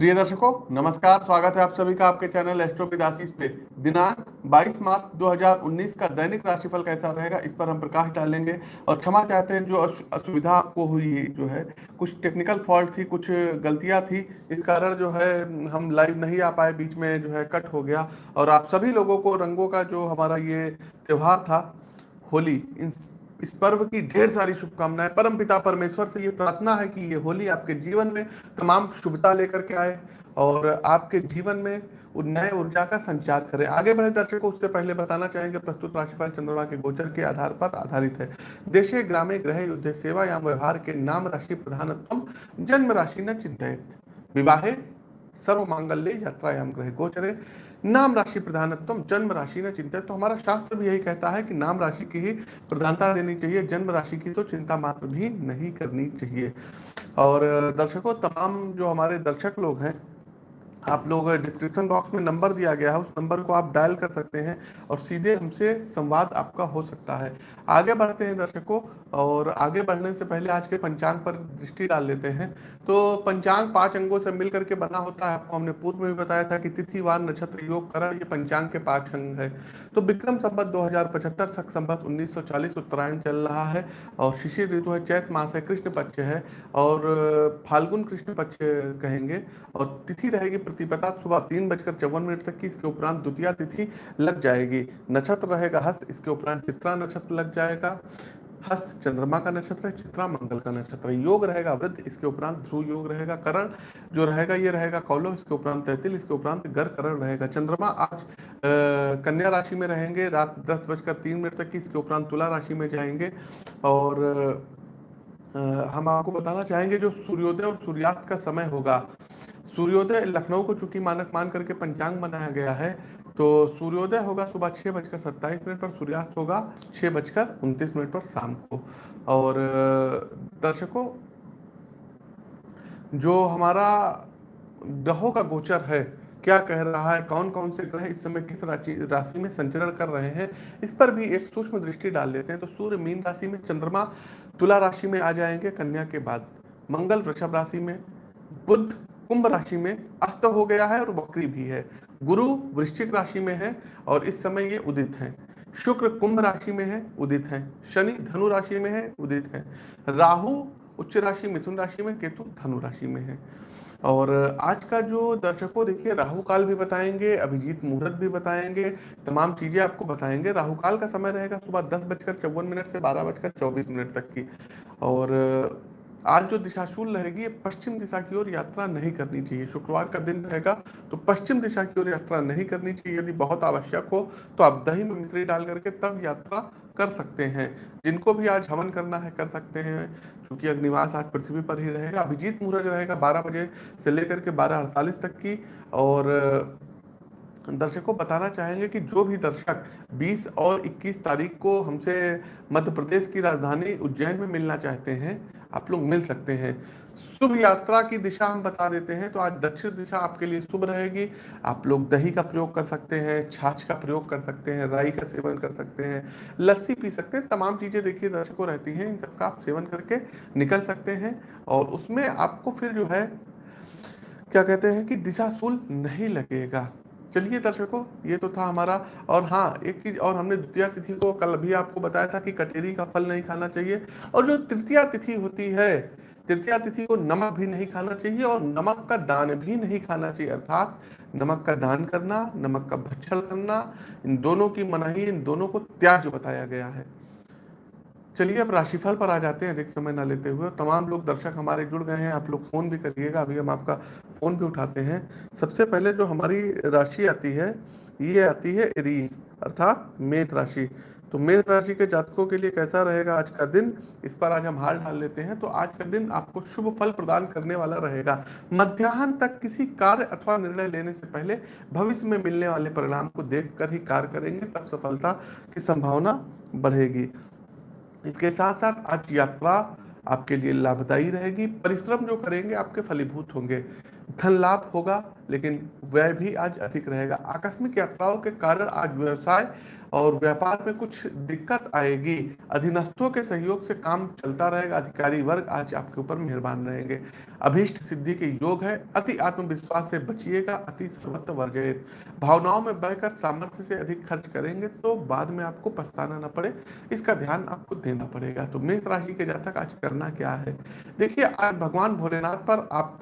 प्रिय दर्शकों, नमस्कार, स्वागत है आप सभी का आपके चैनल एस्ट्रो विदासीस पे। दिनांक 22 मार्च 2019 का दैनिक राशिफल कैसा रहेगा, इस पर हम प्रकाश डालेंगे और क्षमा चाहते हैं जो असुविधा आपको हुई जो है, कुछ टेक्निकल फॉल्ट थी, कुछ गलतियाँ थी, इस कारण जो है, हम लाइव नहीं आ पाए, बीच में जो है कट हो गया। और आप सभी लोगों को रंगों का जो हमारा ये त्यौहार था, होली इन इस पर्व की ढेर सारी शुभकामनाएँ। परम पिता परमेश्वर से ये प्रार्थना है कि ये होली आपके जीवन में तमाम शुभता लेकर के आए और आपके जीवन में नए ऊर्जा का संचार करें। आगे बढ़े दर्शकों, उससे पहले बताना चाहेंगे, प्रस्तुत राशिफल चंद्रमा के गोचर के आधार पर आधारित है। देशे, ग्रामे ग्रह युद्ध, सेवा या व्यवहार के नाम राशि प्रधानत्व जन्म राशि न चिंतित विवाहे सर्व मांगल्य यात्रायाम ग्रह गोचरे। नाम राशि प्रधानत्व जन्म राशि ने चिंता तो हमारा शास्त्र भी यही कहता है कि नाम राशि की ही प्रधानता देनी चाहिए, जन्म राशि की तो चिंता मात्र भी नहीं करनी चाहिए। और दर्शकों, तमाम जो हमारे दर्शक लोग हैं, आप लोग डिस्क्रिप्शन बॉक्स में नंबर दिया गया है, उस नंबर को आप डायल कर सकते हैं और सीधे हमसे संवाद आपका हो सकता है। आगे बढ़ते हैं दर्शकों और आगे बढ़ने से पहले आज के पंचांग पर दृष्टि डाल लेते हैं। तो पंचांग पाँच अंगों से मिलकर के बना होता है। आपको हमने पूर्व में भी बताया था कि तिथिवार नक्षत्र, योग, करण, ये पंचांग के पाँच अंग है। तो विक्रम संबत दो हज़ार पचहत्तर, सख संबत उन्नीस सौ चालीस, उत्तरायण चल रहा है और शिशिर ऋतु है, चैत मास है, कृष्ण पक्ष है और फाल्गुन कृष्ण पक्ष कहेंगे और तिथि रहेगी प्रतिपदा सुबह तीन बजकर चौवन मिनट तक की। इसके उपरांत द्वितीय तिथि लग जाएगी। नक्षत्र रहेगा हस्त, इसके उपरांत चित्रा नक्षत्र लग जाएगा। हस्त, चंद्रमा का नक्षत्र है, चित्रा, मंगल का नक्षत्र योग रहेगा, वृद्ध, इसके उपरांत ध्रुव योग रहेगा, करण जो रहेगा, ये रहेगा कौलो इसके उपरांत तैतिल, इसके उपरांत गर, करण रहेगा। चंद्रमा आज कन्या राशि में रहेंगे, रात दस बजकर तीन मिनट तक इसके उपरांत तुला राशि में जाएँगे। और हम आपको बताना चाहेंगे जो सूर्योदय और सूर्यास्त का समय होगा। सूर्योदय लखनऊ को चूँकि मानक मान करके पंचांग बनाया गया है तो सूर्योदय होगा सुबह छः बजकर सत्ताईस मिनट पर सूर्यास्त होगा छः बजकर उनतीस मिनट पर शाम को। और दर्शकों, जो हमारा ग्रहों का गोचर है, क्या कह रहा है कौन कौन से ग्रह इस समय किस राशि राशि में संचरण कर रहे हैं, इस पर भी एक सूक्ष्म दृष्टि डाल लेते हैं। तो सूर्य मीन राशि में चंद्रमा तुला राशि में आ जाएँगे कन्या के बाद। मंगल वृषभ राशि में बुद्ध कुंभ राशि में अस्त हो गया है और बकरी भी है। गुरु वृश्चिक राशि में है और इस समय ये उदित हैं। शुक्र कुंभ राशि में है, उदित है। शनि धनु राशि में है, उदित है। राहु उच्च राशि, मिथुन राशि में, केतु धनु राशि में है। और आज का जो दर्शकों देखिए, राहु काल भी बताएँगे, अभिजीत मुहूर्त भी बताएँगे, तमाम चीज़ें आपको बताएँगे। राहु काल का समय रहेगा सुबह दस बजकर चौवन मिनट से बारह बजकर चौबीस मिनट तक की। और आज जो दिशाशूल रहेगी, ये पश्चिम दिशा की ओर यात्रा नहीं करनी चाहिए। शुक्रवार का दिन रहेगा तो पश्चिम दिशा की ओर यात्रा नहीं करनी चाहिए। यदि बहुत आवश्यक हो तो आप दही में मिश्री डाल करके तब यात्रा कर सकते हैं। जिनको भी आज हवन करना है, कर सकते हैं। क्योंकि अग्निवास आज पृथ्वी पर ही रहेगा। अभिजीत मुहूर्त रहेगा बारह बजे से लेकर के बारह अड़तालीस तक की। और दर्शकों बताना चाहेंगे कि जो भी दर्शक 20 और 21 तारीख को हमसे मध्य प्रदेश की राजधानी उज्जैन में मिलना चाहते हैं, आप लोग मिल सकते हैं। शुभ यात्रा की दिशा हम बता देते हैं तो आज दक्षिण दिशा आपके लिए शुभ रहेगी। आप लोग दही का प्रयोग कर सकते हैं, छाछ का प्रयोग कर सकते हैं, राई का सेवन कर सकते हैं, लस्सी पी सकते हैं, तमाम चीज़ें देखिए दर्शकों रहती हैं, इन सबका आप सेवन करके निकल सकते हैं और उसमें आपको फिर जो है, क्या कहते हैं कि दिशा दिशाशूल नहीं लगेगा। चलिए दर्शकों, ये तो था हमारा। और हाँ एक चीज़ और हमने द्वितीय तिथि को कल भी आपको बताया था कि कटेरी का फल नहीं खाना चाहिए। और जो तृतीय तिथि होती है, तृतीय तिथि को नमक भी नहीं खाना चाहिए और नमक का दान भी नहीं खाना चाहिए। अर्थात नमक का दान करना, नमक का भक्षण करना, इन दोनों की मनाही, इन दोनों को त्याज बताया गया है। चलिए अब राशिफल पर आ जाते हैं, अधिक समय ना लेते हुए। तमाम लोग दर्शक हमारे जुड़ गए हैं, आप लोग फ़ोन भी करिएगा, अभी हम आपका फ़ोन भी उठाते हैं। सबसे पहले जो हमारी राशि आती है, ये आती है रीस अर्थात मेष राशि। तो मेष राशि के जातकों के लिए कैसा रहेगा आज का दिन? इस पर आज हम हाल डाल लेते हैं। तो आज का दिन आपको शुभ फल प्रदान करने वाला रहेगा। मध्याह्न तक किसी कार्य अथवा निर्णय लेने से पहले भविष्य में मिलने वाले परिणाम को देखकर ही कार्य करेंगे, तब सफलता की संभावना बढ़ेगी। इसके साथ साथ आज यात्रा आपके लिए लाभदायी रहेगी। परिश्रम जो करेंगे, आपके फलीभूत होंगे। धन लाभ होगा, लेकिन व्यय भी आज अधिक रहेगा। आकस्मिक यात्राओं के कारण आज व्यवसाय और व्यापार में कुछ दिक्कत आएगी। अधीनस्थों के सहयोग से काम चलता रहेगा, अधिकारी वर्ग आज आपके ऊपर मेहरबान रहेंगे। अभीष्ट सिद्धि के योग है, अति आत्मविश्वास से बचिएगा, अति सर्वत्र वर्जित भावनाओं में बहकर सामर्थ्य से अधिक खर्च करेंगे तो बाद में आपको पछताना ना पड़े, इसका ध्यान आपको देना पड़ेगा। तो मेष राशि के जातक आज करना क्या है? देखिए, आज भगवान भोलेनाथ पर आप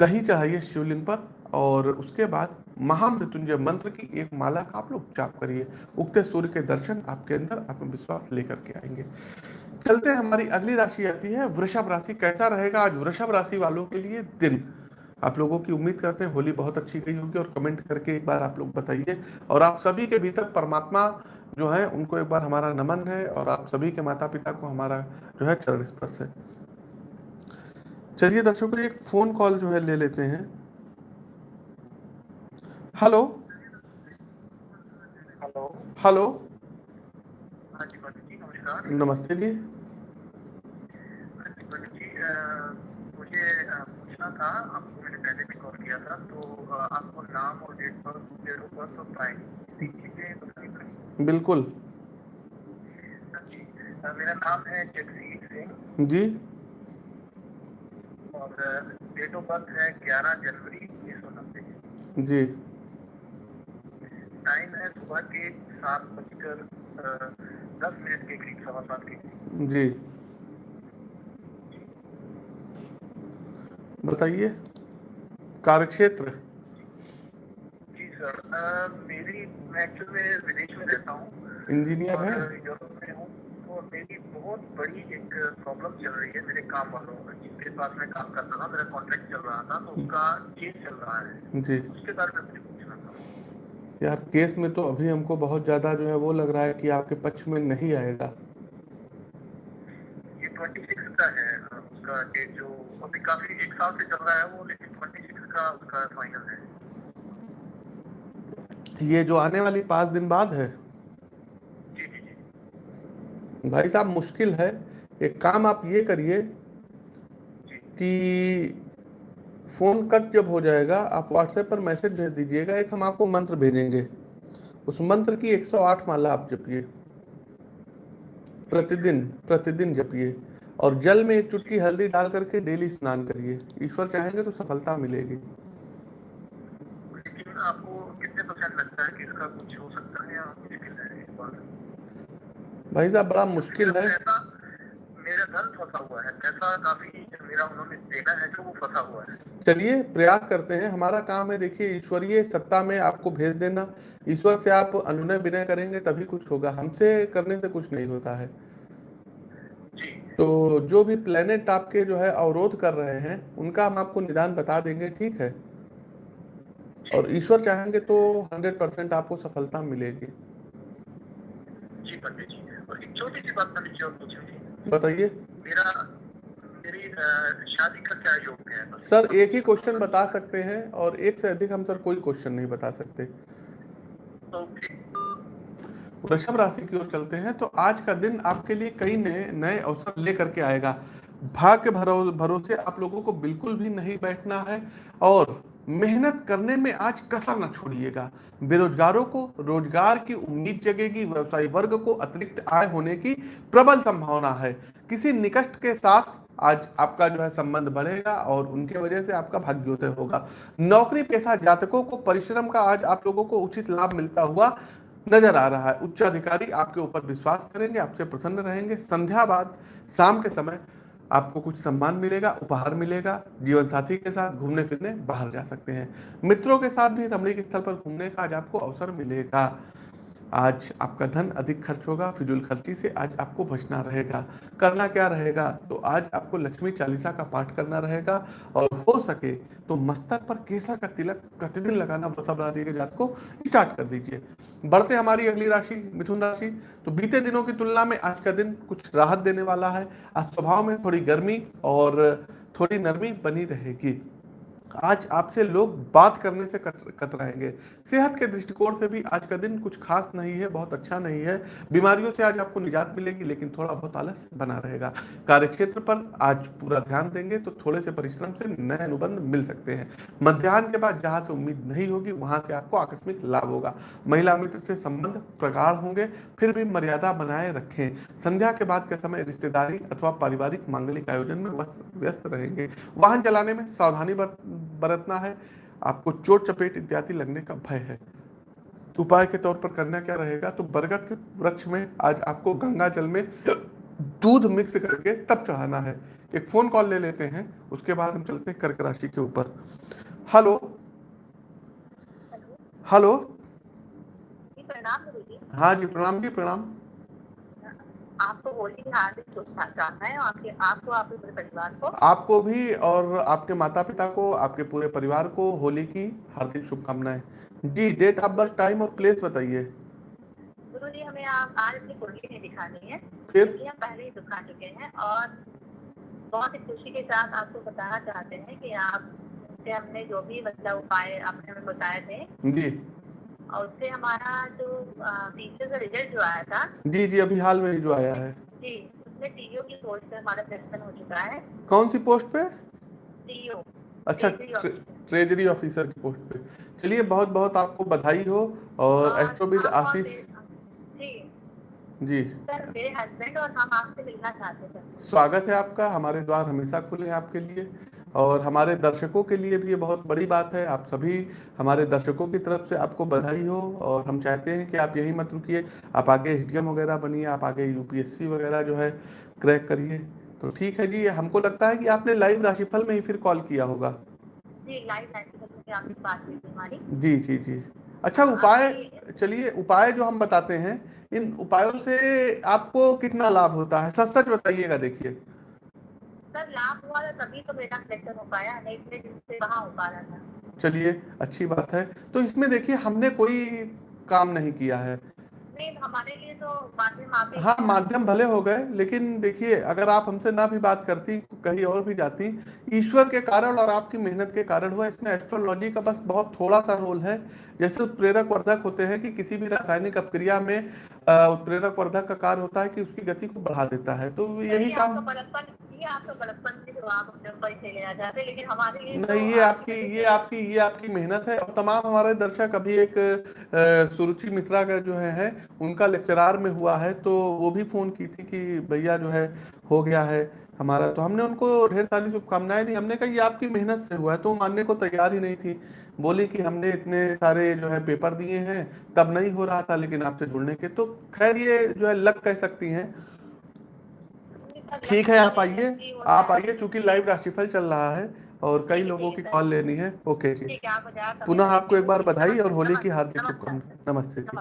दही चढ़ाइए शिवलिंग पर और उसके बाद महामृत्युंजय मंत्र की एक माला का आप लोग जाप करिए। उगते सूर्य के दर्शन आपके अंदर आत्मविश्वास लेकर के आएँगे। चलते हैं, हमारी अगली राशि आती है, वृषभ राशि। कैसा रहेगा आज वृषभ राशि वालों के लिए दिन? आप लोगों की उम्मीद करते हैं होली बहुत अच्छी गई होगी और कमेंट करके एक बार आप लोग बताइए। और आप सभी के भीतर परमात्मा जो है, उनको एक बार हमारा नमन है और आप सभी के माता पिता को हमारा जो है चरण स्पर्श है। चलिए दर्शकों, एक फ़ोन कॉल जो है ले लेते हैं। हेलो हेलो हेलो हाँ नमस्ते जी। हाँ मुझे पूछना था आपको मैंने पहले भी कॉल किया था तो आपको नाम और डेट बर्थ ऑफ़ बर्थ और बिल्कुल। हाँ मेरा नाम है जगजीत सिंह। जी। और डेट ऑफ़ बर्थ है ग्यारह जनवरी उन्नीस सौ नब्बे। जी। टाइम है सुबह के सात बजकर दस मिनट के करीब सवा सात के करीब। जी। बताइए कार्यक्षेत्र? जी सर अ, मेरी मैं एक्चुअल में विदेश में रहता हूँ। इंजीनियर है? यूरोप में हूँ तो मेरी बहुत बड़ी एक प्रॉब्लम चल रही है मेरे काम वालों जिसके साथ मैं काम करता था मेरा कॉन्ट्रैक्ट चल रहा था तो उसका केस चल रहा है। जी। उसके बारे में मुझे पूछना था। यार केस में तो अभी हमको बहुत ज़्यादा जो है वो लग रहा है कि आपके पक्ष में नहीं आएगा। ये ट्वेंटी सिक्स का है उसका डेट जो अभी काफ़ी एक साल से चल रहा है वो लेकिन ट्वेंटी सिक्स का उसका फाइनल है। ये जो आने वाली पाँच दिन बाद है? जी जी जी। भाई साहब मुश्किल है। एक काम आप ये करिए कि फ़ोन कट जब हो जाएगा आप व्हाट्सएप पर मैसेज भेज दीजिएगा एक हम आपको मंत्र भेजेंगे। उस मंत्र की 108 माला आप जपिए। प्रतिदिन प्रतिदिन जपिए। और जल में एक चुटकी हल्दी डाल करके डेली स्नान करिए। ईश्वर चाहेंगे तो सफलता मिलेगी। आपको कितने परसेंट लगता है कि इसका कुछ हो सकता है या भाई साहब बड़ा मुश्किल है। मेरा धन फंसा हुआ है। पैसा काफ़ी मेरा उन्होंने देना है जो वो फंसा हुआ है। चलिए प्रयास करते हैं। हमारा काम है देखिए ईश्वरीय सत्ता में आपको भेज देना। ईश्वर से आप अनुनय विनय करेंगे तभी कुछ होगा। हमसे करने से कुछ नहीं होता है। जी। तो जो भी प्लेनेट आपके जो है अवरोध कर रहे हैं उनका हम आपको निदान बता देंगे ठीक है? और ईश्वर चाहेंगे तो 100 परसेंट आपको सफलता मिलेगी। जी पंडित जी और एक छोटी सी बात पंडित जी और पूछनी बताइए। मेरा शादी का क्या योग है सर, एक ही क्वेश्चन बता सकते हैं और एक से अधिक हम सर कोई क्वेश्चन नहीं बता सकते। वृषभ राशि की ओर चलते हैं तो आज का दिन आपके लिए कई नए नए अवसर लेकर के आएगा। भाग्य भरो, भरोसे आप लोगों को बिल्कुल भी नहीं बैठना है और मेहनत करने में आज कसर न छोड़िएगा। बेरोजगारों को रोज़गार की उम्मीद जगेगी, व्यवसायी वर्ग को अतिरिक्त आय होने की प्रबल संभावना है। किसी निकट के साथ आज आपका जो है संबंध बढ़ेगा और उनके वजह से आपका भाग्योदय होगा। नौकरी पेशा जातकों को परिश्रम का आज आप लोगों को उचित लाभ मिलता हुआ नज़र आ रहा है। उच्च अधिकारी आपके ऊपर विश्वास करेंगे, आपसे प्रसन्न रहेंगे। संध्या बाद शाम के समय आपको कुछ सम्मान मिलेगा, उपहार मिलेगा, जीवन साथी के साथ घूमने फिरने बाहर जा सकते हैं। मित्रों के साथ भी रमणीक स्थल पर घूमने का आज आपको अवसर मिलेगा। आज आपका धन अधिक खर्च होगा, फिजूल खर्ची से आज आपको बचना रहेगा। करना क्या रहेगा? तो आज आपको लक्ष्मी चालीसा का पाठ करना रहेगा और हो सके तो मस्तक पर केसर का तिलक प्रतिदिन लगाना वृषभ राशि के जात को स्टार्ट कर दीजिए। बढ़ते हमारी अगली राशि, मिथुन राशि। तो बीते दिनों की तुलना में आज का दिन कुछ राहत देने वाला है। आज स्वभाव में थोड़ी गर्मी और थोड़ी नरमी बनी रहेगी। आज आपसे लोग बात करने से कतराएँगे। सेहत के दृष्टिकोण से भी आज का दिन कुछ खास नहीं है, बहुत अच्छा नहीं है। बीमारियों से आज आपको निजात मिलेगी, लेकिन थोड़ा बहुत आलस बना रहेगा। कार्य क्षेत्र पर आज पूरा ध्यान देंगे तो थोड़े से परिश्रम से नए अनुबंध मिल सकते हैं। मध्यान्ह के बाद जहाँ से उम्मीद नहीं होगी, वहाँ से आपको आकस्मिक लाभ होगा। महिला मित्र से संबंध प्रगाढ़ होंगे, फिर भी मर्यादा बनाए रखें। संध्या के बाद के समय रिश्तेदारी अथवा पारिवारिक मांगलिक आयोजन में व्यस्त रहेंगे। वाहन चलाने में सावधानी बरतना है आपको चोट चपेट इत्यादि लगने का भय है। उपाय के तौर पर करना क्या रहेगा? तो बरगद के वृक्ष में आज आपको गंगा जल में दूध मिक्स करके तब चढ़ाना है। एक फ़ोन कॉल ले लेते हैं उसके बाद हम चलते हैं कर्क राशि के ऊपर। हेलो हेलो हाँ जी प्रणाम जी प्रणाम। आपको होली की हार्दिक शुभकामनाएँ आपके आपको आपके पूरे परिवार को। आपको भी और आपके माता पिता को आपके पूरे परिवार को होली की हार्दिक शुभकामनाएँ। जी डेट ऑफ़ बर्थ टाइम और प्लेस बताइए। गुरु जी हमें आप आज अपनी कुंडली नहीं दिखानी है। फिर? हम पहले ही दिखा चुके हैं और बहुत ही खुशी के साथ आपको बताना चाहते हैं कि आप से हमने जो भी मतलब उपाय आपने हमें बताए थे जी। और उससे हमारा जो पीछे का रिज़ल्ट जो आया था। जी जी अभी हाल में जो आया है। जी उसमें टीओ की पोस्ट पे हमारा सिलेक्शन हो चुका है। कौन सी पोस्ट पे? टीओ अच्छा ट्रेजरी ऑफिसर की पोस्ट पे। चलिए बहुत बहुत आपको बधाई हो और एस्ट्रोविद आशीष जी। सर मेरे हस्बैंड और हम आपसे मिलना चाहते हैं। स्वागत है आपका। हमारे द्वार हमेशा खुले हैं आपके लिए। और हमारे दर्शकों के लिए भी ये बहुत बड़ी बात है। आप सभी हमारे दर्शकों की तरफ़ से आपको बधाई हो और हम चाहते हैं कि आप यही मत रुकिए। आप आगे एच वगैरह बनिए आप आगे यूपीएससी वगैरह जो है क्रैक करिए। तो ठीक है जी हमको लगता है कि आपने लाइव राशिफल में ही फिर कॉल किया होगा। जी जी जी अच्छा उपाय चलिए उपाय जो हम बताते हैं इन उपायों से आपको कितना लाभ होता है? सच सच बताइएगा देखिए। सर लाभ हुआ था तभी तो बेटा सिलेक्शन हो पाया नहीं तो कहाँ हो पा रहा था। चलिए अच्छी बात है। तो इसमें देखिए हमने कोई काम नहीं किया है। नहीं हमारे लिए तो माध्यम हाँ माध्यम भले हो गए लेकिन देखिए अगर आप हमसे ना भी बात करती कहीं और भी जाती ईश्वर के कारण और आपकी मेहनत के कारण हुआ। इसमें एस्ट्रोलॉजी का बस बहुत थोड़ा सा रोल है। जैसे उत्प्रेरक वर्धक होते हैं कि किसी भी रासायनिक अपक्रिया में उत्प्रेरक वर्धक का कार्य होता है कि उसकी गति को बढ़ा देता है। तो यही काम नहीं ये आपकी ये आपकी ये आपकी मेहनत है। और तमाम हमारे दर्शक अभी एक सुरुचि मित्रा का जो है, है उनका लेक्चरार में हुआ है तो वो भी फ़ोन की थी कि भैया जो है हो गया है हमारा। तो हमने उनको ढेर सारी शुभकामनाएँ दी। हमने कहा ये आपकी मेहनत से हुआ है तो मानने को तैयार ही नहीं थी। बोली कि हमने इतने सारे जो है पेपर दिए हैं तब नहीं हो रहा था लेकिन आपसे जुड़ने के तो खैर ये जो है लक कह सकती हैं। ठीक है आप आइए आप आइए चूँकि लाइव राशिफल चल रहा है और कई लोगों की कॉल लेनी है। ओके जी। पुनः आपको एक बार बधाई और होली की हार्दिक शुभकामनाएँ। नमस्ते जी।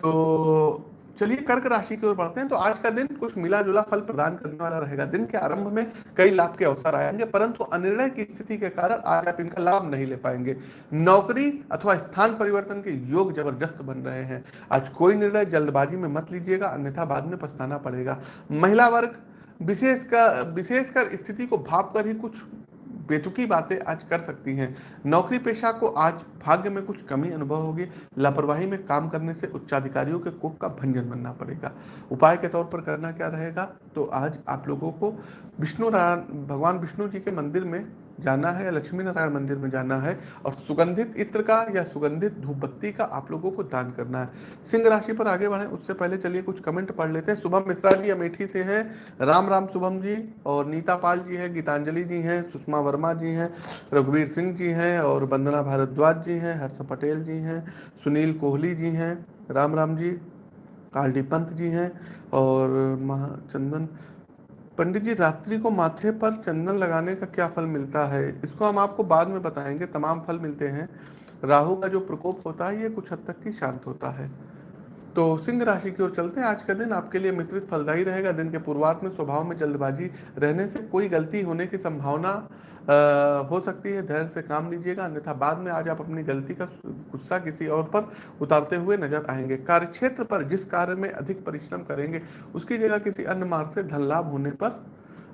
तो चलिए कर्क राशि की ओर बढ़ते हैं तो आज का दिन कुछ मिला जुला फल प्रदान करने वाला रहेगा। दिन के आरंभ में कई लाभ के अवसर आएँगे, परंतु अनिर्णय की स्थिति के कारण आज आप इनका लाभ नहीं ले पाएँगे। नौकरी अथवा स्थान परिवर्तन के योग ज़बरदस्त बन रहे हैं। आज कोई निर्णय जल्दबाजी में मत लीजिएगा, अन्यथा बाद में पछताना पड़ेगा। महिला वर्ग, विशेषकर विशेषकर स्थिति को भाप कर ही कुछ बेतुकी बातें आज कर सकती हैं। नौकरी पेशा को आज भाग्य में कुछ कमी अनुभव होगी। लापरवाही में काम करने से उच्चाधिकारियों के कुक का भंजन बनना पड़ेगा। उपाय के तौर पर करना क्या रहेगा? तो आज आप लोगों को विष्णु भगवान विष्णु जी के मंदिर में जाना है या लक्ष्मी नारायण मंदिर में जाना है और सुगंधित इत्र का या सुगंधित धूप बत्ती का आप लोगों को दान करना है। सिंह राशि पर आगे बढ़े, उससे पहले चलिए कुछ कमेंट पढ़ लेते हैं। शुभम मिश्रा जी अमेठी से हैं। राम राम शुभम जी और नीता पाल जी हैं, गीतांजलि जी हैं, सुषमा वर्मा जी हैं, रघुवीर सिंह जी हैं और वंदना भारद्वाज जी हैं, हर्ष पटेल जी हैं, सुनील कोहली जी हैं, राम राम जी कालडी पंत जी हैं और महाचंदन पंडित जी, रात्रि को माथे पर चंदन लगाने का क्या फल मिलता है? इसको हम आपको बाद में बताएँगे। तमाम फल मिलते हैं। राहु का जो प्रकोप होता है, ये कुछ हद तक की शांत होता है। तो सिंह राशि की ओर चलते हैं। आज का दिन आपके लिए मिश्रित फलदायी रहेगा। दिन के पूर्वार्थ में स्वभाव में जल्दबाजी रहने से कोई गलती होने की संभावना हो सकती है, धैर्य से काम लीजिएगा, अन्यथा बाद में आज आप अपनी गलती का गुस्सा किसी और पर उतारते हुए नज़र आएँगे। कार्य क्षेत्र पर जिस कार्य में अधिक परिश्रम करेंगे, उसकी जगह किसी अन्य मार्ग से धन लाभ होने पर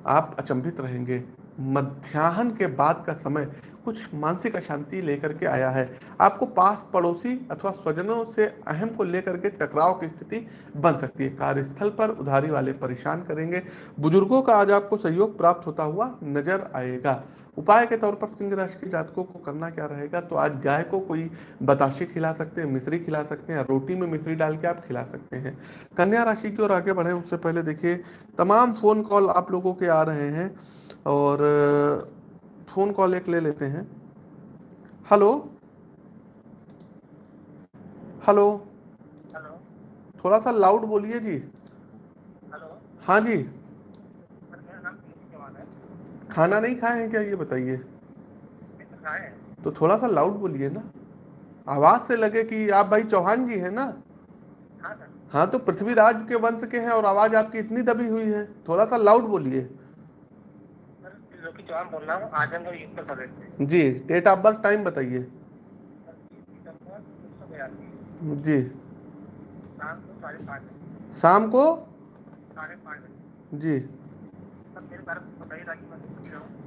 आप अचंभित रहेंगे। मध्याह्न के बाद का समय कुछ मानसिक अशांति लेकर के आया है। आपको पास पड़ोसी अथवा स्वजनों से अहम को लेकर के टकराव की स्थिति बन सकती है। कार्यस्थल पर उधारी वाले परेशान करेंगे। बुज़ुर्गों का आज आपको सहयोग प्राप्त होता हुआ नज़र आएगा। उपाय के तौर पर सिंह राशि के जातकों को करना क्या रहेगा? तो आज गाय को कोई बताशे खिला सकते हैं मिश्री खिला सकते हैं रोटी में मिश्री डाल के आप खिला सकते हैं। कन्या राशि की ओर आगे बढ़े उससे पहले देखिए तमाम फ़ोन कॉल आप लोगों के आ रहे हैं और फ़ोन कॉल एक ले लेते हैं। हेलो हेलो हेलो थोड़ा सा लाउड बोलिए जी। हेलो हाँ जी सर मेरा नाम पीयूष चौहान है खाना नहीं खाए हैं क्या? ये बताइए। तो थोड़ा सा लाउड बोलिए ना। आवाज़ से लगे कि आप भाई चौहान जी हैं ना? हाँ हाँ तो पृथ्वीराज के वंश के हैं और आवाज़ आपकी इतनी दबी हुई है। थोड़ा सा लाउड बोलिए। जी डेट ऑफ़ बर्थ टाइम बताइए। जी। शाम को? जी।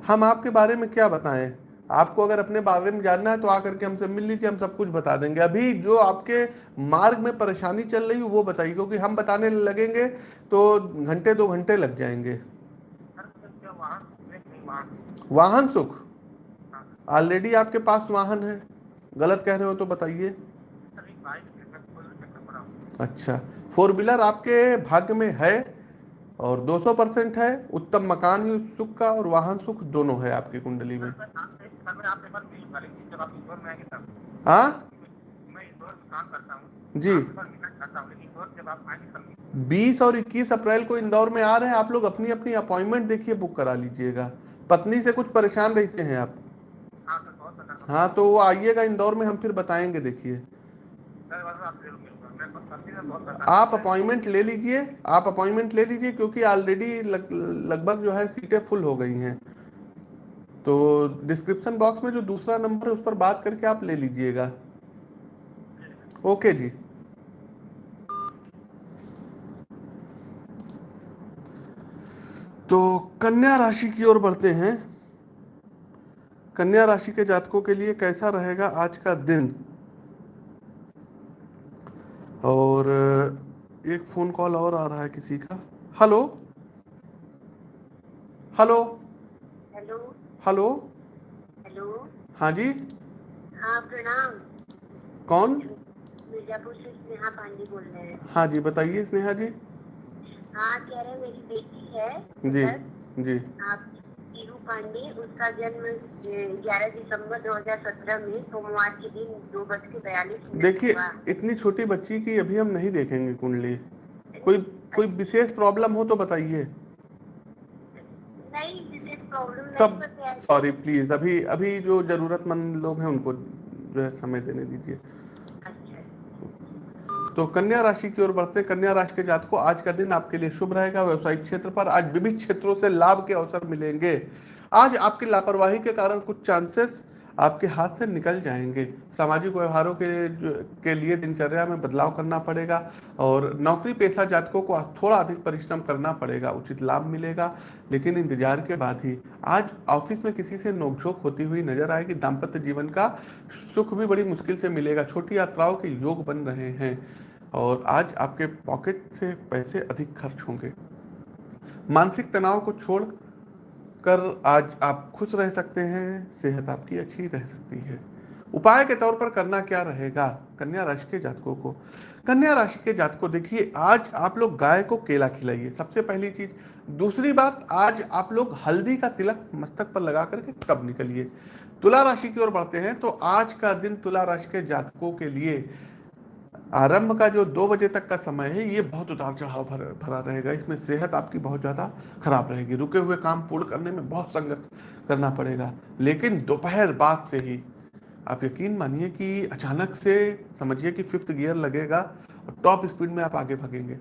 हम आपके बारे में क्या बताएँ? आपको अगर अपने बारे में जानना है तो आकर के हमसे मिल लीजिए, हम सब कुछ बता देंगे। अभी जो आपके मार्ग में परेशानी चल रही है, वो बताइए, क्योंकि हम बताने लगेंगे तो घंटे, दो घंटे लग जाएँगे। वाहन सुख? ऑलरेडी आपके पास वाहन है। गलत कह रहे हो तो बताइए। अच्छा फोर व्हीलर आपके भाग्य में है? और 200 परसेंट है उत्तम मकान ही सुख का और वाहन सुख दोनों है आपकी कुंडली में। हाँ? जी। बीस और इक्कीस अप्रैल को इंदौर में आ रहे हैं आप लोग अपनी अपनी अपॉइंटमेंट देखिए बुक करा लीजिएगा। पत्नी से कुछ परेशान रहते हैं आप। हाँ हाँ तो वो आइएगा इंदौर में हम फिर बताएँगे देखिए। आप अपॉइंटमेंट ले लीजिए आप अपॉइंटमेंट ले लीजिए क्योंकि ऑलरेडी लग, लगभग जो है सीटें फुल हो गई हैं। तो डिस्क्रिप्शन बॉक्स में जो दूसरा नंबर है उस पर बात करके आप ले लीजिएगा। ओके जी। तो कन्या राशि की ओर बढ़ते हैं। कन्या राशि के जातकों के लिए कैसा रहेगा आज का दिन? और एक फ़ोन कॉल और आ रहा है किसी का। Hello hello hello hello hello हाँ जी। हाँ प्रणाम। कौन? मिर्जापुर से स्नेहा पांडे बोल रहे हैं। हाँ जी बताइए स्नेहा जी। हाँ कह रहे हैं मेरी बेटी है। जी जी। आप पांडे उसका जन्म ग्यारह दिसंबर 2017 में सोमवार के दिन दो बज के बयालीस देखिए इतनी छोटी बच्ची की अभी हम नहीं देखेंगे कुंडली। कोई कोई विशेष प्रॉब्लम हो तो बताइए। नहीं विशेष प्रॉब्लम तब सॉरी प्लीज़ अभी अभी जो जरूरतमंद लोग हैं उनको जो है समय देने दीजिए। अच्छा। तो कन्या राशि की ओर बढ़ते कन्या राशि के जातकों आज का दिन आपके लिए शुभ रहेगा। व्यवसायिक क्षेत्र पर आज विभिन्न क्षेत्रों से लाभ के अवसर मिलेंगे। आज आपकी लापरवाही के कारण कुछ चांसेस आपके हाथ से निकल जाएँगे। सामाजिक व्यवहारों के के लिए दिनचर्या में बदलाव करना पड़ेगा और नौकरी पेशा जातकों को थोड़ा अधिक परिश्रम करना पड़ेगा, उचित लाभ मिलेगा। लेकिन इंतज़ार के बाद ही आज ऑफ़िस में किसी से नोकझोंक होती हुई नज़र आएगी। दाम्पत्य जीवन का सुख भी बड़ी मुश्किल से मिलेगा। छोटी यात्राओं के योग बन रहे हैं और आज आपके पॉकेट से पैसे अधिक खर्च होंगे। मानसिक तनाव को छोड़ कर आज आप खुश रह सकते हैं, सेहत आपकी अच्छी रह सकती है। उपाय के तौर पर करना क्या रहेगा? कन्या राशि के जातकों को। कन्या राशि के जातकों, देखिए, आज आप लोग गाय को केला खिलाइए। सबसे पहली चीज़। दूसरी बात, आज आप लोग हल्दी का तिलक मस्तक पर लगा करके तब निकलिए? तुला राशि की ओर बढ़ते हैं तो आज का दिन तुला राशि के जातकों के लिए आरंभ का जो दो बजे तक का समय है ये बहुत उतार चढ़ाव भर, भरा रहेगा। इसमें सेहत आपकी बहुत ज़्यादा खराब रहेगी। रुके हुए काम पूर्ण करने में बहुत संघर्ष करना पड़ेगा। लेकिन दोपहर बाद से ही आप यकीन मानिए कि अचानक से समझिए कि फिफ्थ गियर लगेगा और टॉप स्पीड में आप आगे भागेंगे।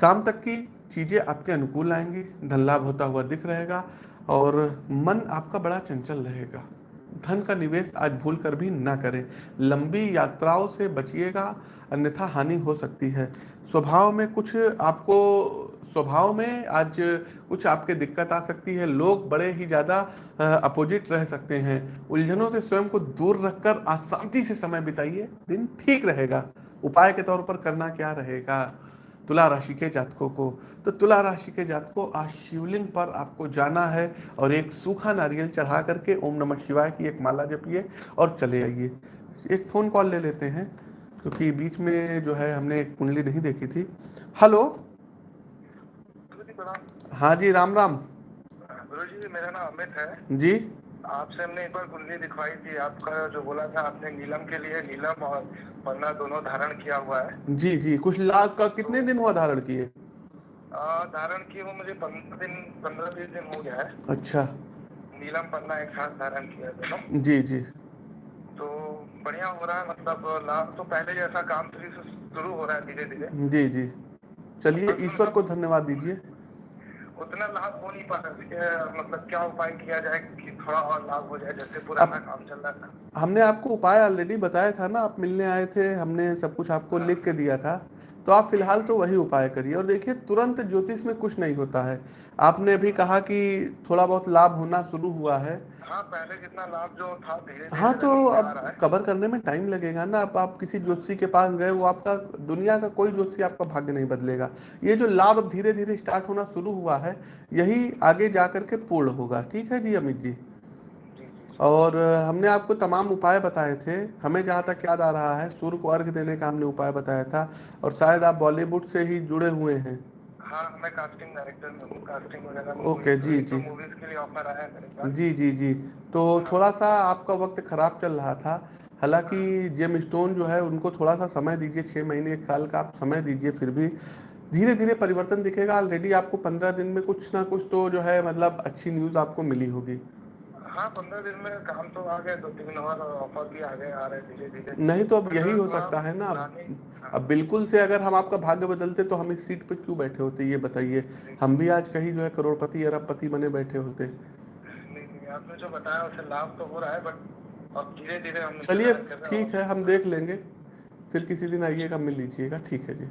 शाम तक की चीज़ें आपके अनुकूल आएँगी। धन लाभ होता हुआ दिख रहेगा और मन आपका बड़ा चंचल रहेगा। धन का निवेश आज भूल कर भी ना करें। लंबी यात्राओं से बचिएगा, अन्यथा हानि हो सकती है। स्वभाव में कुछ आपको, स्वभाव में आज कुछ आपके दिक्कत आ सकती है। लोग बड़े ही ज़्यादा अपोजिट रह सकते हैं। उलझनों से स्वयं को दूर रखकर शांति से समय बिताइए। दिन ठीक रहेगा। उपाय के तौर पर करना क्या रहेगा? तुला राशि के जातकों को। तो तुला राशि के जातकों आज शिवलिंग पर आपको जाना है और एक सूखा नारियल चढ़ा करके ओम नमः शिवाय की एक माला जपिए और चले आइए। एक फ़ोन कॉल ले लेते हैं क्योंकि बीच में जो है हमने एक कुंडली नहीं देखी थी। हेलो? हाँ जी राम राम। जी मेरा नाम अमित है। जी? आपसे हमने एक बार कुंडली दिखवाई थी आपका जो बोला था आपने नीलम के लिए नीलम और पन्ना दोनों धारण किया हुआ है। जी जी कुछ लाख का कितने दिन हुआ धारण किए? धारण किए वो मुझे पंद्रह दिन पंद्रह बीस दिन हो गया है। अच्छा। नीलम पन्ना एक साथ धारण किया दोनों। जी जी। तो बढ़िया हो रहा है मतलब लाभ तो पहले जैसा काम शुरू हो रहा है धीरे धीरे जी जी। चलिए ईश्वर को धन्यवाद दीजिए। उतना लाभ हो नहीं पा रहा मतलब क्या उपाय किया जाए कि थोड़ा और लाभ हो जाए जैसे पुराना काम चल रहा था? हमने आपको उपाय ऑलरेडी बताया था ना आप मिलने आए थे हमने सब कुछ आपको हाँ। लिख के दिया था। तो आप फ़िलहाल तो वही उपाय करिए। और देखिए तुरंत ज्योतिष में कुछ नहीं होता है। आपने अभी कहा कि थोड़ा बहुत लाभ होना शुरू हुआ है। हाँ पहले जितना लाभ जो था धीरे हाँ तो अब कवर करने में टाइम लगेगा ना अब आप किसी ज्योतिषी के पास गए वो आपका दुनिया का कोई ज्योतिषी आपका भाग्य नहीं बदलेगा। ये जो लाभ अब धीरे धीरे स्टार्ट होना शुरू हुआ है यही आगे जा करके पूर्ण होगा। ठीक है जी अमित जी? और हमने आपको तमाम उपाय बताए थे। हमें जहाँ तक याद आ रहा है सूर्य को अर्घ देने का हमने उपाय बताया था और शायद आप बॉलीवुड से ही जुड़े हुए हैं। हाँ मैं कास्टिंग डायरेक्टर हूँ कास्टिंग वगैरह ओके जी जी। मूवीज़ के लिए ऑफ़र आया है मेरे पास। जी जी जी। तो थोड़ा सा आपका वक्त खराब चल रहा था। हालाँकि जेम स्टोन जो है उनको थोड़ा सा समय दीजिए छः महीने एक साल का आप समय दीजिए फिर भी धीरे धीरे परिवर्तन दिखेगा। ऑलरेडी आपको पंद्रह दिन में कुछ ना कुछ तो जो है मतलब अच्छी न्यूज़ आपको मिली होगी। हाँ पंद्रह दिन में काम तो आ गए दो तीन और ऑफ़र भी आ गए आ रहे धीरे धीरे नहीं तो अब यही हो सकता है ना अब बिल्कुल से अगर हम आपका भाग्य बदलते तो हम इस सीट पे क्यों बैठे होते ये बताइए। हम भी आज कहीं जो है करोड़पति अरबपति बने बैठे होते। आपने जो बताया उसे लाभ तो हो रहा है बट अब धीरे धीरे हम चलिए ठीक है हम देख लेंगे। फिर किसी दिन आइएगा मिल लीजिएगा ठीक है जी।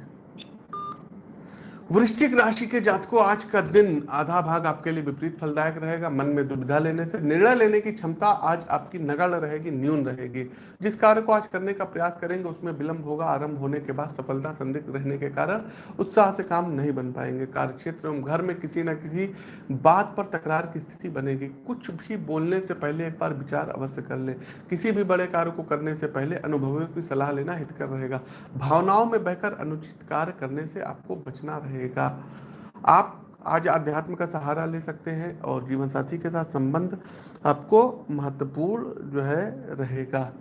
वृश्चिक राशि के जातकों, आज का दिन आधा भाग आपके लिए विपरीत फलदायक रहेगा। मन में दुविधा लेने से, निर्णय लेने की क्षमता आज आपकी नगण्य रहेगी, न्यून रहेगी। जिस कार्य को आज करने का प्रयास करेंगे, उसमें विलंब होगा। आरंभ होने के बाद सफलता संदिग्ध रहने के कारण उत्साह से काम नहीं बन पाएँगे। कार्य क्षेत्र एवं घर में किसी न किसी बात पर तकरार की स्थिति बनेगी। कुछ भी बोलने से पहले एक बार विचार अवश्य कर ले। किसी भी बड़े कार्य को करने से पहले अनुभवियों की सलाह लेना हितकर रहेगा। भावनाओं में बहकर अनुचित कार्य करने से आपको बचना रहेगा। रहेगा आप आज अध्यात्म का सहारा ले सकते हैं और जीवन साथी के साथ संबंध आपको महत्वपूर्ण जो है रहेगा।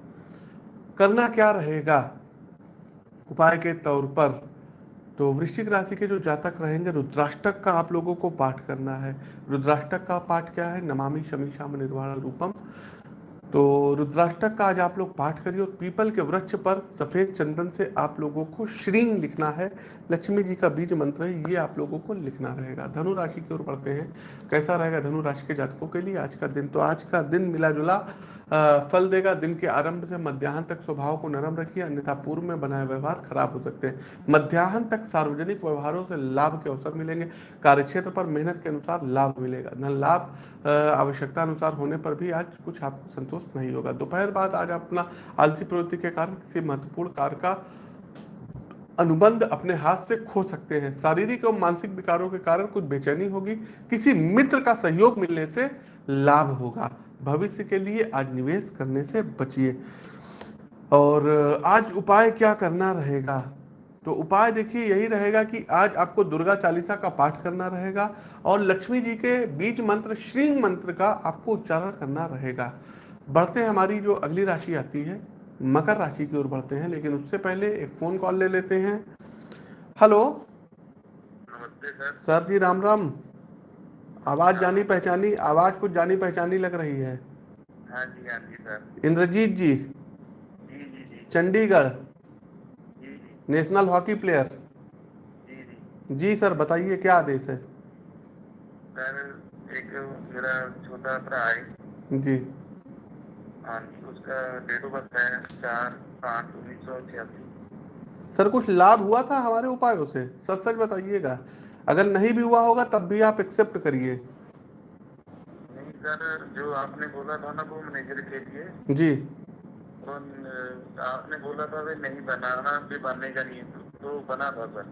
करना क्या रहेगा? उपाय के तौर पर तो वृश्चिक राशि के जो जातक रहेंगे, रुद्राष्टक का आप लोगों को पाठ करना है। रुद्राष्टक का पाठ क्या है? नमामि शमीशाम निर्वाण रूपम। तो रुद्राष्टक का आज आप लोग पाठ करिए और पीपल के वृक्ष पर सफ़ेद चंदन से आप लोगों को श्रींग लिखना है। लक्ष्मी जी का बीज मंत्र है, ये आप लोगों को लिखना रहेगा। धनु राशि की ओर पढ़ते हैं। कैसा रहेगा धनु राशि के जातकों के लिए? आज का दिन तो आज का दिन मिला जुला फल देगा, दिन के आरंभ से मध्याह्न तक स्वभाव को नरम रखिए, अन्यथा पूर्व में बनाए व्यवहार खराब हो सकते हैं। मध्याह्न तक सार्वजनिक व्यवहारों से लाभ के अवसर मिलेंगे। कार्यक्षेत्र पर मेहनत के अनुसार लाभ मिलेगा। धन लाभ आवश्यकता अनुसार होने पर भी आज कुछ आपको संतोष नहीं होगा। दोपहर बाद आज अपना आलसी प्रवृत्ति के कारण किसी महत्वपूर्ण कार्य का अनुबंध अपने हाथ से खो सकते हैं। शारीरिक और मानसिक विकारों के कारण कुछ बेचैनी होगी। किसी मित्र का सहयोग मिलने से लाभ होगा। भविष्य के लिए आज निवेश करने से बचिए। और आज उपाय क्या करना रहेगा? तो उपाय देखिए यही रहेगा कि आज आपको दुर्गा चालीसा का पाठ करना रहेगा और लक्ष्मी जी के बीज मंत्र श्री मंत्र का आपको उच्चारण करना रहेगा। बढ़ते हैं हमारी जो अगली राशि आती है मकर राशि की ओर बढ़ते हैं लेकिन उससे पहले एक फ़ोन कॉल ले लेते हैं। हेलो। नमस्ते सर। सर जी राम राम। आवाज़ जानी पहचानी आवाज़ कुछ जानी पहचानी लग रही है। हाँ जी हाँ जी सर। इंद्रजीत जी। जी जी जी। चंडीगढ़। National hockey player. जी जी। जी सर बताइए क्या आदेश है? सर एक मेरा छोटा भरा है। जी। हाँ जी उसका डेट ऑफ़ बर्थ है चार पाँच उन्नीस सौ छियासी। सर कुछ लाभ हुआ था हमारे उपायों से? सच सच बताइएगा। अगर नहीं भी हुआ होगा तब भी आप एक्सेप्ट करिए। नहीं सर जो आपने बोला था ना वो मैनेजर के लिए। जी। तो आपने बोला था वे नहीं बनाना भी बनेगा नहीं तो बना था सर।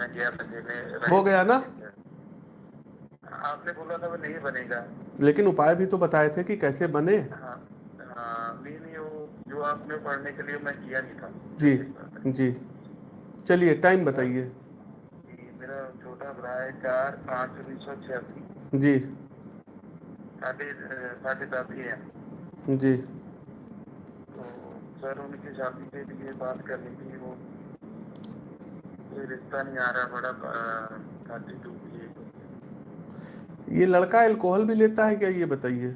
मैं गया था हो गया ना? आपने बोला था वो नहीं बनेगा। लेकिन उपाय भी तो बताए थे कि कैसे बने। हाँ हाँ नहीं नहीं वो जो आपने पढ़ने के लिए मैं किया नहीं था। जी जी। चलिए टाइम बताइए। मेरा छोटा भरा चार पाँच उन्नीस सौ छियासी। जी। साढ़े साढ़े दस जी। तो सर उनकी शादी के लिए बात करनी थी वो कोई रिश्ता नहीं आ रहा बड़ा शादी टूट गई ये लड़का अल्कोहल भी लेता है क्या ये बताइए?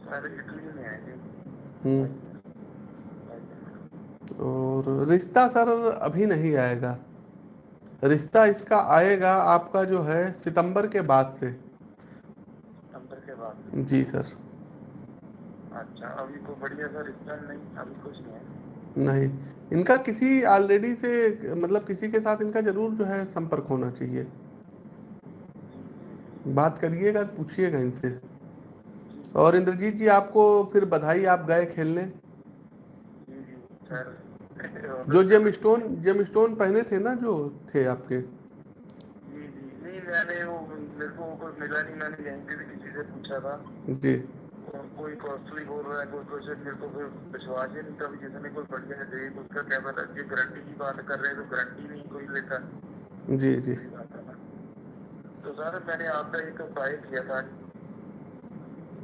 सर इटली में है जी। हम्म। और रिश्ता सर अभी नहीं आएगा। रिश्ता इसका आएगा आपका जो है सितंबर के बाद से। नंबर के बाद? जी सर। अच्छा अभी कोई बढ़िया सा रिश्ता नहीं अभी कुछ नहीं नहीं इनका किसी ऑलरेडी से मतलब किसी के साथ इनका ज़रूर जो है संपर्क होना चाहिए। बात करिएगा पूछिएगा इनसे। और इंद्रजीत जी आपको फिर बधाई आप गए खेलने? सर। जो जेम स्टोन जेम स्टोन पहने थे ना जो थे आपके? जी जी नहीं मैंने वो मेरे को कुछ मिला नहीं मैंने यहीं पे भी किसी से पूछा था। जी। कोई कॉस्टली बोल रहा है कोई कुछ मेरे को फिर विश्वास ही नहीं था जिसने कोई बढ़िया दे उसका क्या पता जी गारंटी की बात कर रहे हैं तो गारंटी नहीं कोई लेता। जी जी। ना। तो सर मैंने आपका एक उपाय किया था।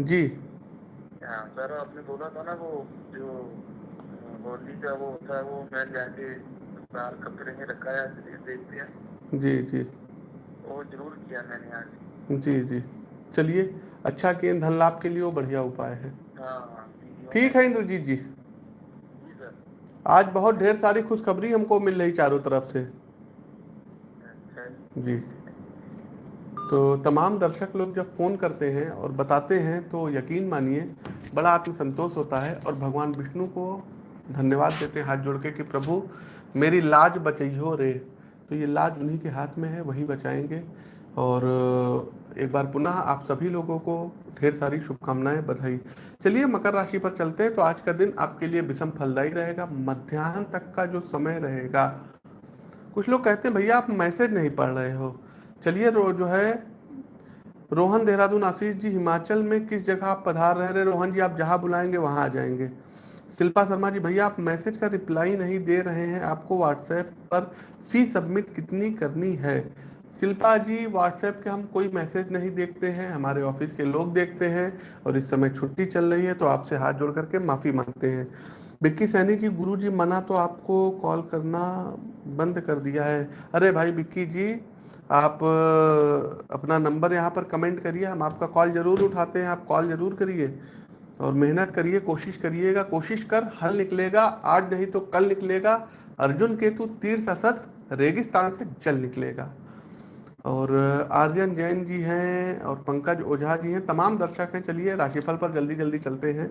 जी। हाँ सर आपने बोला था ना वो जो होली का वो होता है वो मैं जाके बाहर कपड़े में रखा है देखते हैं जी जी। वो ज़रूर किया मैंने आज। जी जी। चलिए अच्छा किए धन लाभ के लिए वो बढ़िया उपाय है। हाँ हाँ। ठीक है इंद्रजीत जी। जी आज बहुत ढेर सारी खुशखबरी हमको मिल रही चारों तरफ़ से। अच्छा जी। तो तमाम दर्शक लोग जब फ़ोन करते हैं और बताते हैं तो यकीन मानिए बड़ा आत्मसंतोष होता है और भगवान विष्णु को धन्यवाद देते हैं हाथ जोड़ के कि प्रभु, मेरी लाज बचइयो रे। तो ये लाज उन्हीं के हाथ में है, वही बचाएँगे। और, एक बार पुनः आप सभी लोगों को ढेर सारी शुभकामनाएँ बधाई। चलिए, मकर राशि पर चलते हैं। तो आज का दिन आपके लिए विषम फलदायी रहेगा। मध्यान्ह तक का जो समय रहेगा, कुछ लोग कहते हैं, भैया, आप मैसेज नहीं पढ़ रहे हो। चलिए जो है, रोहन देहरादून आशीष जी, हिमाचल में किस जगह आप पधार रहे हैं? रोहन जी, आप जहाँ बुलाएँगे, वहाँ आ जाएँगे। शिल्पा शर्मा जी, भैया आप मैसेज का रिप्लाई नहीं दे रहे हैं। आपको व्हाट्सएप पर फ़ी सबमिट कितनी करनी है? शिल्पा जी व्हाट्सएप के हम कोई मैसेज नहीं देखते हैं। हमारे ऑफ़िस के लोग देखते हैं और इस समय छुट्टी चल रही है तो आपसे हाथ जोड़ करके माफ़ी मांगते हैं। बिक्की सैनी जी, गुरु जी, मना तो आपको कॉल करना बंद कर दिया है। अरे भाई बिक्की जी, आप, अपना नंबर यहाँ पर कमेंट करिए। हम आपका कॉल ज़रूर उठाते हैं। आप कॉल ज़रूर करिए। और मेहनत करिए, कोशिश करिएगा, कोशिश कर, हल निकलेगा, आज नहीं तो कल निकलेगा। अर्जुन केतु तीर असद रेगिस्तान से जल निकलेगा। और आर्यन जैन जी हैं और पंकज ओझा जी हैं, तमाम दर्शक हैं, चलिए, राशिफल पर जल्दी जल्दी चलते हैं।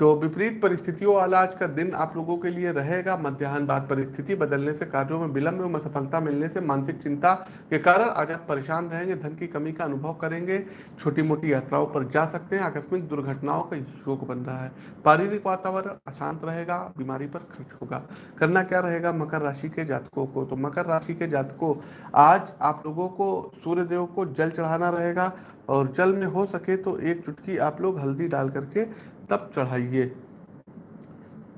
तो विपरीत परिस्थितियों वाला आज का दिन आप लोगों के लिए रहेगा। मध्याह्न बाद परिस्थिति बदलने से, कार्यों में विलंब एवं असफलता मिलने से, मानसिक चिंता के कारण आज आप परेशान रहेंगे, धन की कमी का अनुभव करेंगे छोटी मोटी यात्राओं पर जा सकते हैं, आकस्मिक दुर्घटनाओं का योग बन रहा है। पारिवारिक वातावरण अशांत रहेगा, बीमारी पर खर्च होगा। करना क्या रहेगा? मकर राशि के जातकों को तो मकर राशि के जातकों, आज आप लोगों को सूर्य देव को जल चढ़ाना रहेगा और जल में हो सके तो एक चुटकी आप लोग हल्दी डाल करके तब चढ़ाइए।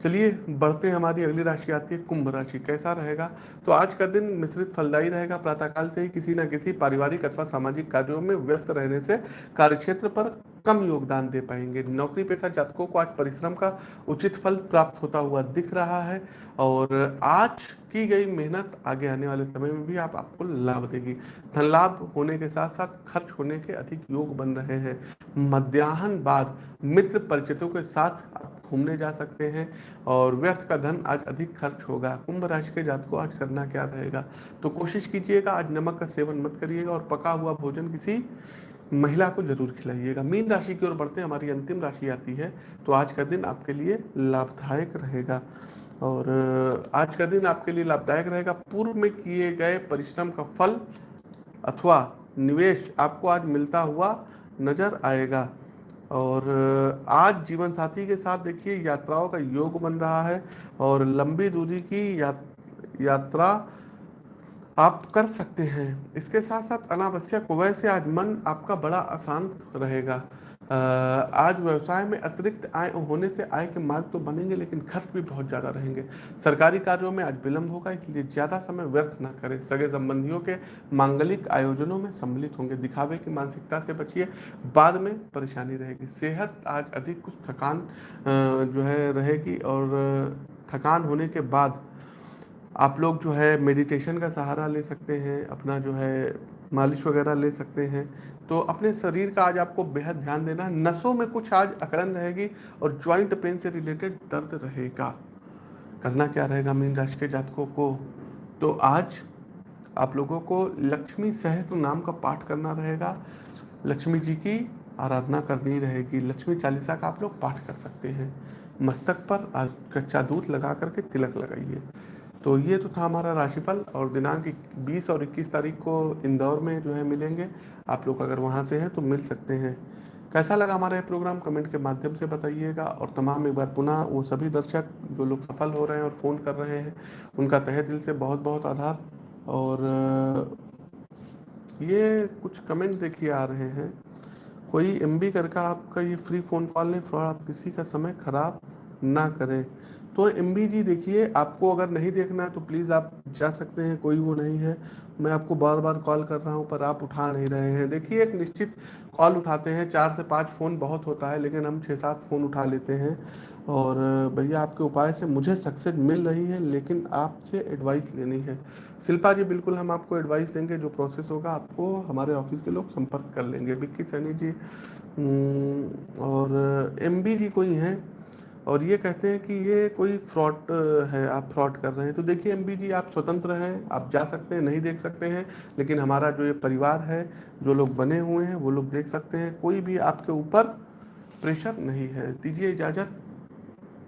चलिए, बढ़ते हैं हमारी अगली राशि आती है, कुंभ राशि, कैसा रहेगा? तो आज का दिन मिश्रित फलदायी रहेगा, प्रातःकाल से ही किसी न किसी पारिवारिक अथवा सामाजिक कार्यों में व्यस्त रहने से कार्यक्षेत्र पर कम योगदान दे पाएँगे। नौकरी पेशा जातकों को आज परिश्रम का उचित फल प्राप्त होता हुआ दिख रहा है और आज की गई मेहनत आगे आने वाले समय में भी आप आपको लाभ देगी। धन लाभ होने के साथ साथ खर्च होने के अधिक योग बन रहे हैं। मध्याह्न बाद मित्र परिचितों के साथ आप घूमने जा सकते हैं और व्यर्थ का धन आज अधिक खर्च होगा। कुंभ राशि के जात को आज करना क्या रहेगा? तो कोशिश कीजिएगा, आज नमक का सेवन मत करिएगा और पका हुआ भोजन किसी महिला को ज़रूर खिलाइएगा। मीन राशि की ओर बढ़ते हमारी अंतिम राशि आती है तो आज का दिन आपके लिए लाभदायक रहेगा। और आज का दिन आपके लिए लाभदायक रहेगा। पूर्व में किए गए परिश्रम का फल अथवा निवेश आपको आज मिलता हुआ नज़र आएगा। और आज जीवन साथी के साथ देखिए यात्राओं का योग बन रहा है और लंबी दूरी की या, यात्रा आप कर सकते हैं। इसके साथ साथ अनावश्यक वैसे आज मन आपका बड़ा अशांत रहेगा। आज व्यवसाय में अतिरिक्त आय होने से आय के मार्ग तो बनेंगे, लेकिन खर्च भी बहुत ज़्यादा रहेंगे। सरकारी कार्यों में आज विलंब होगा, इसलिए ज़्यादा समय व्यर्थ ना करें। सगे संबंधियों के मांगलिक आयोजनों में सम्मिलित होंगे। दिखावे की मानसिकता से बचिए, बाद में परेशानी रहेगी। सेहत आज अधिक कुछ थकान जो है, रहेगी और थकान होने के बाद आप लोग जो है मेडिटेशन का सहारा ले सकते हैं, अपना जो है मालिश वगैरह ले सकते हैं। तो अपने शरीर का आज आपको बेहद ध्यान देना है। नसों में कुछ आज अकड़न रहेगी और ज्वाइंट पेन से रिलेटेड दर्द रहेगा। करना क्या रहेगा मीन राशि के जातकों को? तो आज आप लोगों को लक्ष्मी सहस्त्र नाम का पाठ करना रहेगा। लक्ष्मी जी की आराधना करनी रहेगी। लक्ष्मी चालीसा का आप लोग पाठ कर सकते हैं। मस्तक पर आज कच्चा दूध लगा करके तिलक लगाइए। तो ये तो था हमारा राशिफल और दिनांक 20 और 21 तारीख को इंदौर में जो है मिलेंगे। आप लोग अगर वहाँ से हैं तो मिल सकते हैं। कैसा लगा हमारा ये प्रोग्राम? कमेंट के माध्यम से बताइएगा और तमाम एक बार पुनः वो सभी दर्शक जो लोग सफल हो रहे हैं और फ़ोन कर रहे हैं, उनका तहे दिल से बहुत बहुत आधार। और, ये कुछ कमेंट देखिए आ रहे हैं। कोई एम बी करके आपका ये फ्री फ़ोन कॉल नहीं फ्रॉड आप किसी का समय ख़राब ना करें। तो एम देखिए आपको अगर नहीं देखना है तो प्लीज़ आप जा सकते हैं कोई वो नहीं है। मैं आपको बार बार कॉल कर रहा हूँ पर आप उठा नहीं रहे हैं। देखिए एक निश्चित कॉल उठाते हैं चार से पाँच फ़ोन बहुत होता है लेकिन हम छः सात फ़ोन उठा लेते हैं। और भैया आपके उपाय से मुझे सक्सेस मिल रही है लेकिन आपसे एडवाइस लेनी है। शिल्पा जी बिल्कुल हम आपको एडवाइस देंगे जो प्रोसेस होगा आपको हमारे ऑफ़िस के लोग संपर्क कर लेंगे। विक्की सैनी जी हम्म, और एम जी कोई हैं? और ये कहते हैं कि ये कोई फ्रॉड है, आप फ्रॉड कर रहे हैं। तो देखिए एम जी आप स्वतंत्र हैं, आप जा सकते हैं, नहीं देख सकते हैं, लेकिन हमारा जो ये परिवार है, जो लोग बने हुए हैं, वो लोग देख सकते हैं। कोई भी आपके ऊपर प्रेशर नहीं है। दीजिए इजाज़त।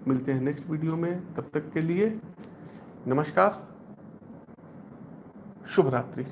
मिलते हैं नेक्स्ट वीडियो में। तब तक के लिए नमस्कार। शुभ रात्रि